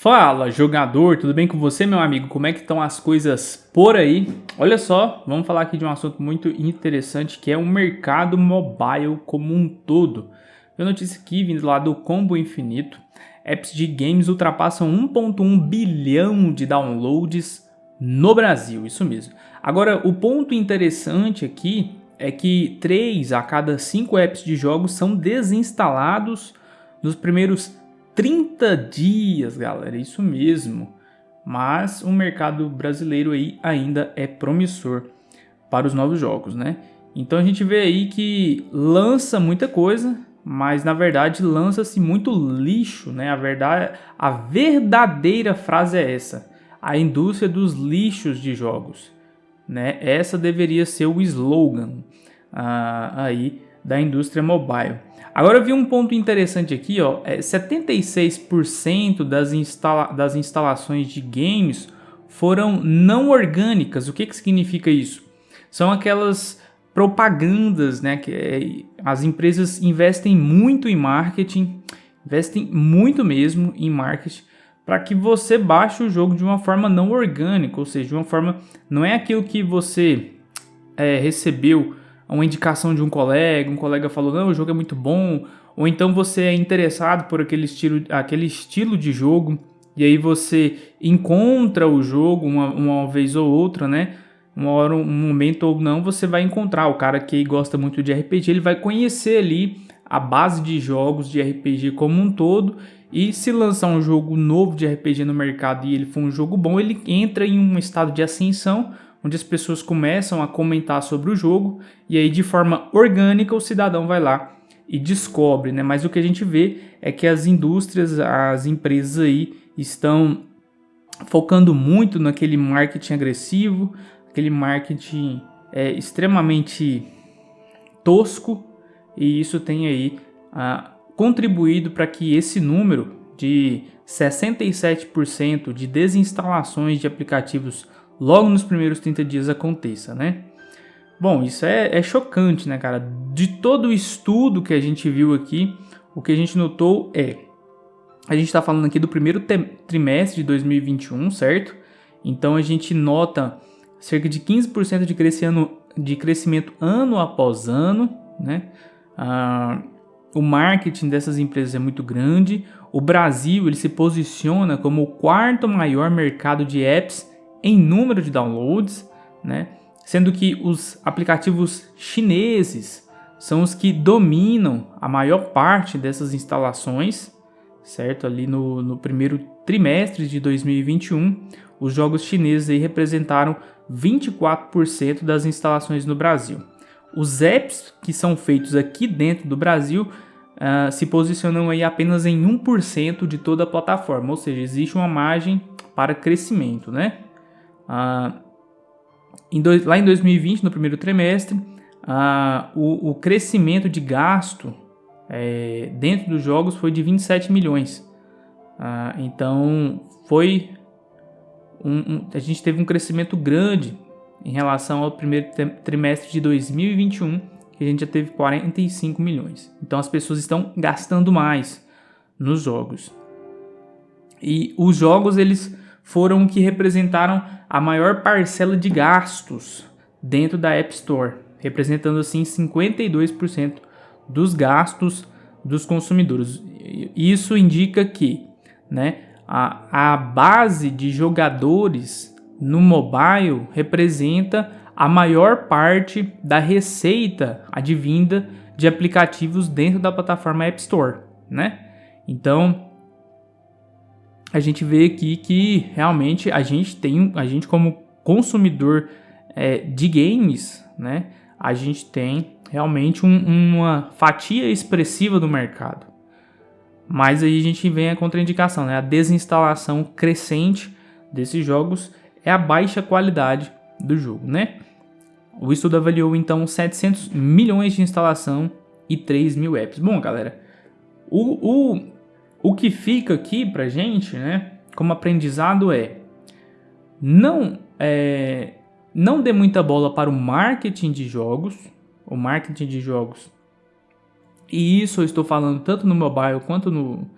Fala, jogador, tudo bem com você, meu amigo? Como é que estão as coisas por aí? Olha só, vamos falar aqui de um assunto muito interessante que é o mercado mobile como um todo. Eu notícia aqui vindo lá do Combo Infinito, apps de games ultrapassam 1.1 bilhão de downloads no Brasil, isso mesmo. Agora, o ponto interessante aqui é que 3 a cada 5 apps de jogos são desinstalados nos primeiros 30 dias, galera, isso mesmo. Mas o mercado brasileiro aí ainda é promissor para os novos jogos, né? Então a gente vê aí que lança muita coisa, mas na verdade lança-se muito lixo, né? A verdade, a verdadeira frase é essa: a indústria dos lixos de jogos, né? Essa deveria ser o slogan ah, aí da indústria mobile. Agora eu vi um ponto interessante aqui, ó, é 76% das, instala das instalações de games foram não orgânicas. O que, que significa isso? São aquelas propagandas, né? Que é, as empresas investem muito em marketing, investem muito mesmo em marketing para que você baixe o jogo de uma forma não orgânica, ou seja, de uma forma não é aquilo que você é, recebeu uma indicação de um colega, um colega falou, não, o jogo é muito bom, ou então você é interessado por aquele estilo, aquele estilo de jogo, e aí você encontra o jogo uma, uma vez ou outra, né? Uma hora, um momento ou não, você vai encontrar. O cara que gosta muito de RPG, ele vai conhecer ali a base de jogos de RPG como um todo. E se lançar um jogo novo de RPG no mercado e ele for um jogo bom, ele entra em um estado de ascensão onde as pessoas começam a comentar sobre o jogo e aí de forma orgânica o cidadão vai lá e descobre, né? Mas o que a gente vê é que as indústrias, as empresas aí estão focando muito naquele marketing agressivo, aquele marketing é, extremamente tosco e isso tem aí ah, contribuído para que esse número de 67% de desinstalações de aplicativos logo nos primeiros 30 dias aconteça, né? Bom, isso é, é chocante, né, cara? De todo o estudo que a gente viu aqui, o que a gente notou é... A gente está falando aqui do primeiro trimestre de 2021, certo? Então a gente nota cerca de 15% de, crescendo, de crescimento ano após ano, né? Ah, o marketing dessas empresas é muito grande. O Brasil ele se posiciona como o quarto maior mercado de apps em número de downloads, né? sendo que os aplicativos chineses são os que dominam a maior parte dessas instalações, certo? Ali no, no primeiro trimestre de 2021, os jogos chineses aí representaram 24% das instalações no Brasil. Os apps que são feitos aqui dentro do Brasil uh, se posicionam aí apenas em 1% de toda a plataforma, ou seja, existe uma margem para crescimento, né? Ah, em dois, lá em 2020, no primeiro trimestre, ah, o, o, crescimento de gasto é, dentro dos jogos foi de 27 milhões. Ah, então, foi um, um, a gente teve um crescimento grande em relação ao primeiro trimestre de 2021, que a gente já teve 45 milhões. Então, as pessoas estão gastando mais nos jogos. E os jogos, eles foram que representaram a maior parcela de gastos dentro da App Store, representando assim 52% dos gastos dos consumidores. Isso indica que né, a, a base de jogadores no mobile representa a maior parte da receita advinda de aplicativos dentro da plataforma App Store, né? Então, a gente vê aqui que realmente a gente tem, a gente como consumidor é, de games, né, a gente tem realmente um, uma fatia expressiva do mercado. Mas aí a gente vem a contraindicação, né, a desinstalação crescente desses jogos é a baixa qualidade do jogo, né? O estudo avaliou então 700 milhões de instalação e 3 mil apps. Bom, galera, o, o o que fica aqui pra gente, né, como aprendizado é não é, não dê muita bola para o marketing de jogos, o marketing de jogos. E isso eu estou falando tanto no mobile quanto no,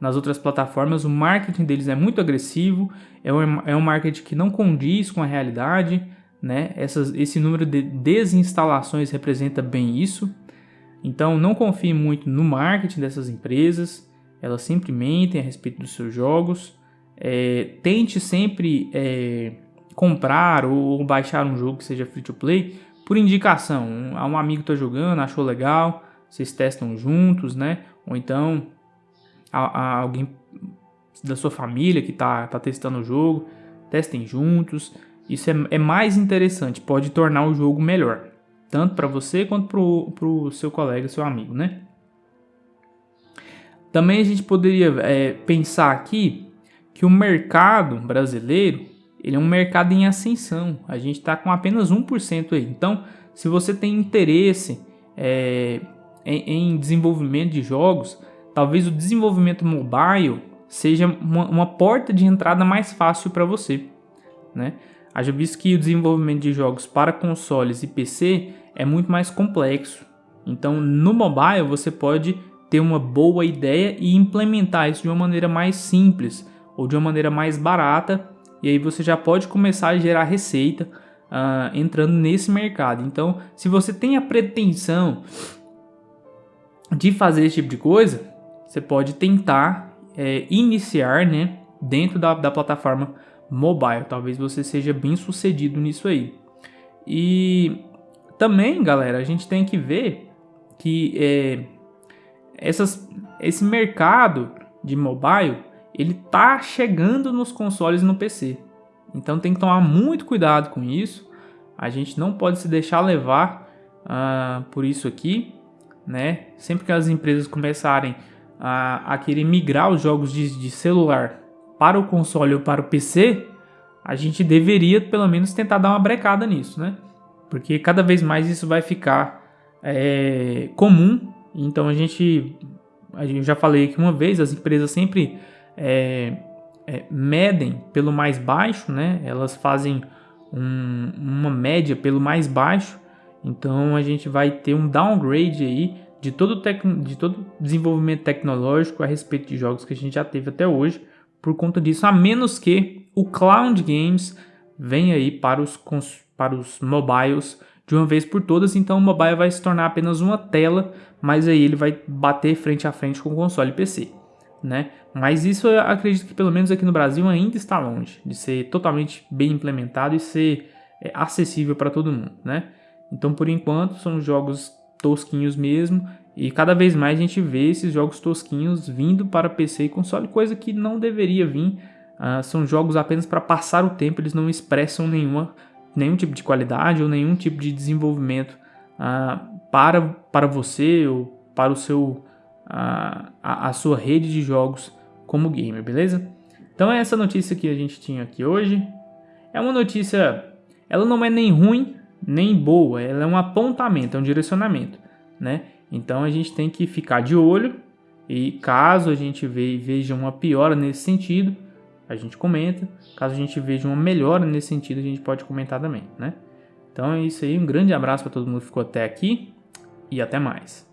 nas outras plataformas, o marketing deles é muito agressivo, é um, é um marketing que não condiz com a realidade, né? Essas, esse número de desinstalações representa bem isso. Então não confie muito no marketing dessas empresas, elas sempre mentem a respeito dos seus jogos. É, tente sempre é, comprar ou baixar um jogo que seja free to play por indicação. Um, um amigo está jogando, achou legal, vocês testam juntos, né? Ou então a, a alguém da sua família que está tá testando o jogo, testem juntos. Isso é, é, mais interessante, pode tornar o jogo melhor, tanto para você quanto para o seu colega, seu amigo, né? Também a gente poderia é, pensar aqui que o mercado brasileiro ele é um mercado em ascensão. A gente está com apenas 1% aí. Então, se você tem interesse é, em, em desenvolvimento de jogos, talvez o desenvolvimento mobile seja uma, uma porta de entrada mais fácil para você. Né? Haja visto que o desenvolvimento de jogos para consoles e PC é muito mais complexo. Então, no mobile, você pode ter uma boa ideia e implementar isso de uma maneira mais simples ou de uma maneira mais barata. E aí você já pode começar a gerar receita uh, entrando nesse mercado. Então, se você tem a pretensão de fazer esse tipo de coisa, você pode tentar é, iniciar né, dentro da, da plataforma mobile. Talvez você seja bem sucedido nisso aí. E também, galera, a gente tem que ver que é, essas, esse mercado de mobile ele tá chegando nos consoles e no PC. Então tem que tomar muito cuidado com isso. A gente não pode se deixar levar uh, por isso aqui né? Sempre que as empresas começarem a, a querer migrar os jogos de, de celular para o console ou para o PC, a gente deveria pelo menos tentar dar uma brecada nisso, né? Porque cada vez mais isso vai ficar é, comum. Então a gente, gente já falei aqui uma vez, as empresas sempre é, é, medem pelo mais baixo, né? Elas fazem um, uma média pelo mais baixo então a gente vai ter um downgrade aí de todo, de todo desenvolvimento tecnológico a respeito de jogos que a gente já teve até hoje por conta disso, a menos que o Cloud Games venha aí para os, para os mobiles de uma vez por todas, então o mobile vai se tornar apenas uma tela, mas aí ele vai bater frente a frente com o console PC, né? Mas isso eu acredito que pelo menos aqui no Brasil ainda está longe de ser totalmente bem implementado e ser é, acessível para todo mundo, né? Então, por enquanto, são jogos tosquinhos mesmo. E cada vez mais a gente vê esses jogos tosquinhos vindo para PC e console, coisa que não deveria vir. Uh, são jogos apenas para passar o tempo, eles não expressam nenhuma, nenhum tipo de qualidade ou nenhum tipo de desenvolvimento uh, para, para você ou para o seu, uh, a, a sua rede de jogos como gamer, beleza? Então é essa notícia que a gente tinha aqui hoje. É uma notícia, ela não é nem ruim, nem boa, ela é um apontamento, é um direcionamento, né? Então a gente tem que ficar de olho e caso a gente veja uma piora nesse sentido, a gente comenta. Caso a gente veja uma melhora nesse sentido, a gente pode comentar também, né? Então é isso aí, um grande abraço para todo mundo que ficou até aqui e até mais.